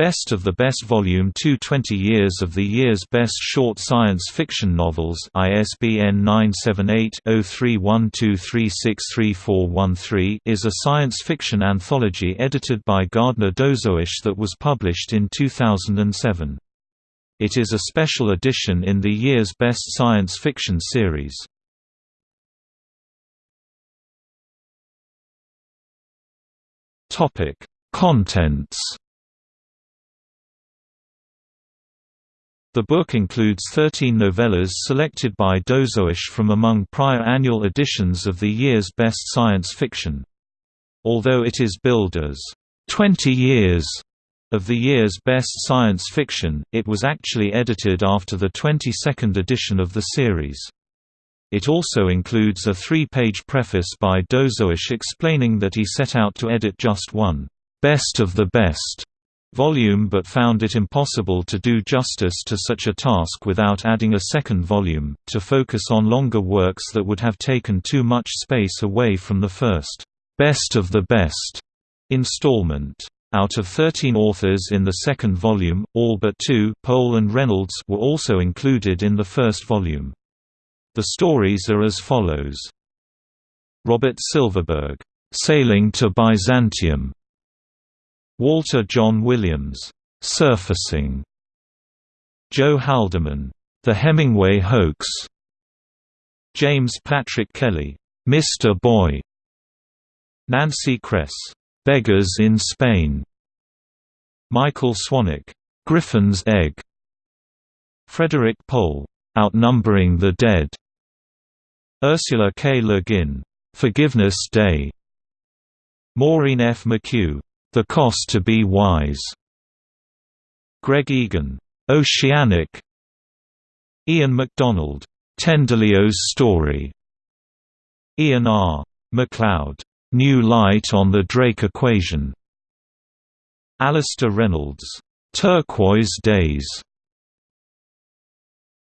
Best of the Best Volume 2 20 Years of the Year's Best Short Science Fiction Novels ISBN 978-0312363413 is a science fiction anthology edited by Gardner Dozois that was published in 2007. It is a special edition in the year's Best Science Fiction series. Contents The book includes 13 novellas selected by Dozois from among prior annual editions of the year's best science fiction. Although it is billed as 20 years of the year's best science fiction, it was actually edited after the 22nd edition of the series. It also includes a three-page preface by Dozois explaining that he set out to edit just one, "'best of the best' volume but found it impossible to do justice to such a task without adding a second volume, to focus on longer works that would have taken too much space away from the first, "'best of the best' installment. Out of 13 authors in the second volume, all but two Pohl and Reynolds were also included in the first volume. The stories are as follows. Robert Silverberg, "'Sailing to Byzantium' Walter John Williams, "'Surfacing' Joe Haldeman, "'The Hemingway Hoax' James Patrick Kelly, "'Mr. Boy' Nancy Kress, "'Beggars in Spain' Michael Swanwick, "'Griffin's Egg' Frederik Pohl, "'Outnumbering the Dead' Ursula K. Le Guin, "'Forgiveness Day' Maureen F. McHugh, the Cost to be Wise. Greg Egan, Oceanic. Ian McDonald, Tendeléo's Story. Ian R. MacLeod, New Light on the Drake Equation. Alastair Reynolds, Turquoise Days.